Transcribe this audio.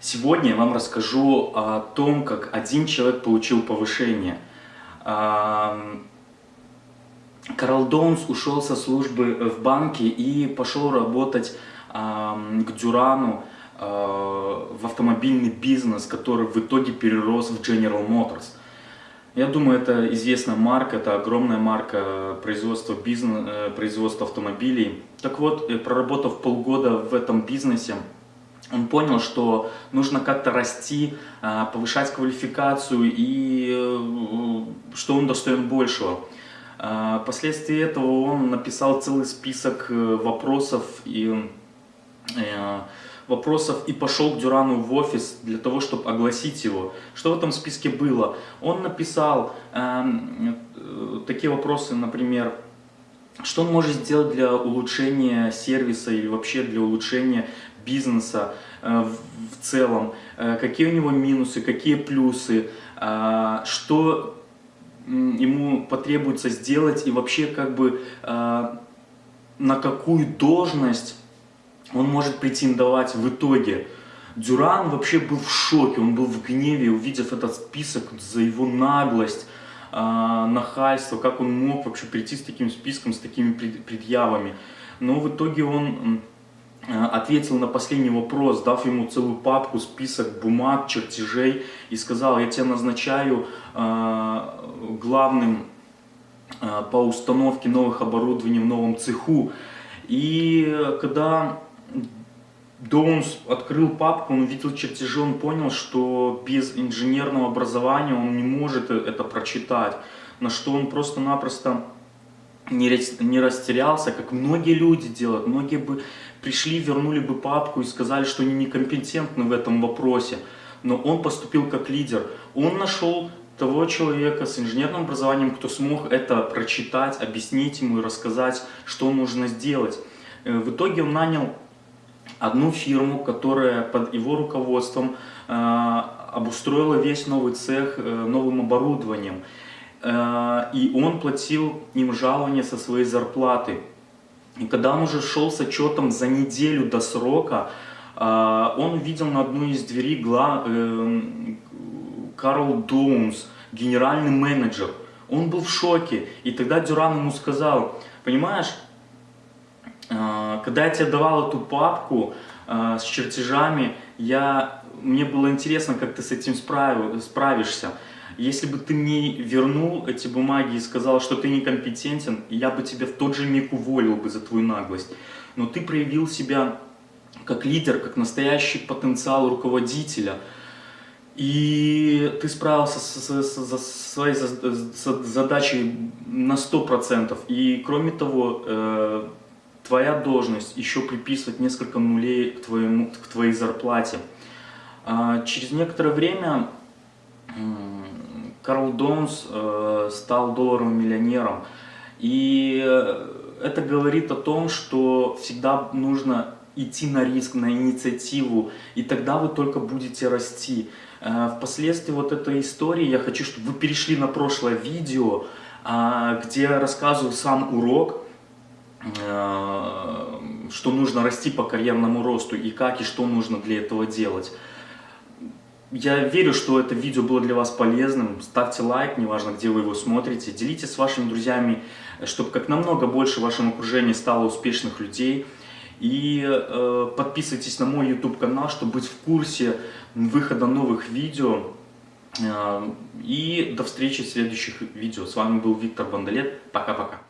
Сегодня я вам расскажу о том, как один человек получил повышение. Карл Доунс ушел со службы в банке и пошел работать к Дюрану в автомобильный бизнес, который в итоге перерос в General Motors. Я думаю, это известная марка, это огромная марка производства, бизнес, э, производства автомобилей. Так вот, э, проработав полгода в этом бизнесе, он понял, что нужно как-то расти, а, повышать квалификацию и э, что он достоин большего. А, Впоследствии этого он написал целый список э, вопросов и, э, вопросов и пошел к Дюрану в офис для того, чтобы огласить его. Что в этом списке было? Он написал эм, такие вопросы, например, что он может сделать для улучшения сервиса или вообще для улучшения бизнеса э, в целом, э, какие у него минусы, какие плюсы, э, что ему потребуется сделать и вообще как бы на какую должность он может претендовать в итоге. Дюран вообще был в шоке, он был в гневе, увидев этот список за его наглость, нахальство, как он мог вообще прийти с таким списком, с такими предъявами. Но в итоге он Э, ответил на последний вопрос, дав ему целую папку, список бумаг, чертежей и сказал, я тебя назначаю э, главным по установке новых оборудований в новом цеху. И когда Доунс открыл папку, он увидел чертежи, он понял, что без инженерного образования он не может это прочитать, на что он просто-напросто не растерялся, как многие люди делают. Многие бы пришли, вернули бы папку и сказали, что они некомпетентны в этом вопросе. Но он поступил как лидер. Он нашел того человека с инженерным образованием, кто смог это прочитать, объяснить ему и рассказать, что нужно сделать. Э, в итоге он нанял одну фирму, которая под его руководством э, обустроила весь новый цех э, новым оборудованием. Э, и он платил им жалование со своей зарплаты. И когда он уже шел с отчетом за неделю до срока, он увидел на одной из дверей э, Карл Доунс, генеральный менеджер. Он был в шоке. И тогда Дюран ему сказал, понимаешь, когда я тебе давал эту папку с чертежами, я, мне было интересно, как ты с этим справишься. Если бы ты мне вернул эти бумаги и сказал, что ты некомпетентен, я бы тебя в тот же миг уволил бы за твою наглость. Но ты проявил себя как лидер, как настоящий потенциал руководителя. И ты справился со, со, со своей задачей на 100%. И кроме того, э, твоя должность еще приписывать несколько нулей к, твоему, к твоей зарплате. А через некоторое время Карл Донс э, стал долларовым миллионером. И это говорит о том, что всегда нужно идти на риск, на инициативу, и тогда вы только будете расти. Э, впоследствии вот этой истории я хочу, чтобы вы перешли на прошлое видео, э, где я рассказываю сам урок, что нужно расти по карьерному росту и как и что нужно для этого делать. Я верю, что это видео было для вас полезным. Ставьте лайк, неважно, где вы его смотрите. Делитесь с вашими друзьями, чтобы как намного больше в вашем окружении стало успешных людей. И э, подписывайтесь на мой YouTube канал, чтобы быть в курсе выхода новых видео. Э, и до встречи в следующих видео. С вами был Виктор Бондолет. Пока-пока.